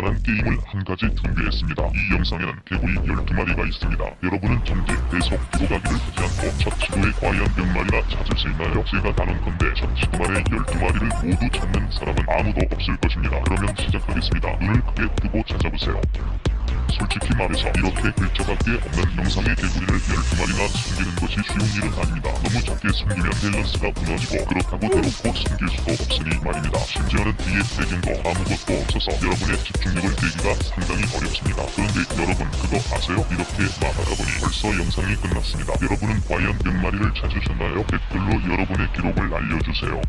간단한 게임을 한 가지 준비했습니다. 이 영상에는 개구리 12마리가 있습니다. 여러분은 전개, 계속 뒤로 가기를 하지 않고 첫 시도에 과연 몇 마리나 찾을 수 있나요? 제가 다룬 건데 첫 시도만에 12마리를 모두 찾는 사람은 아무도 없을 것입니다. 그러면 시작하겠습니다. 눈을 크게 뜨고 찾아보세요. 솔직히 말해서 이렇게 글자밖에 없는 영상의 개구리를 12마리 나 숨기는 것이 쉬운 일은 아닙니다. 너무 작게 숨기면 밸런스가 무너지고 그렇다고 대놓고 숨길 수도 없으니 말입니다. 심지어는 뒤에 배경도 아무것도 없어서 여러분의 집중력을 빼기가 상당히 어렵습니다. 그런데 여러분 그거 아세요? 이렇게 말하다 보니 벌써 영상이 끝났습니다. 여러분은 과연 몇 마리를 찾으셨나요? 댓글로 여러분의 기록을 알려주세요.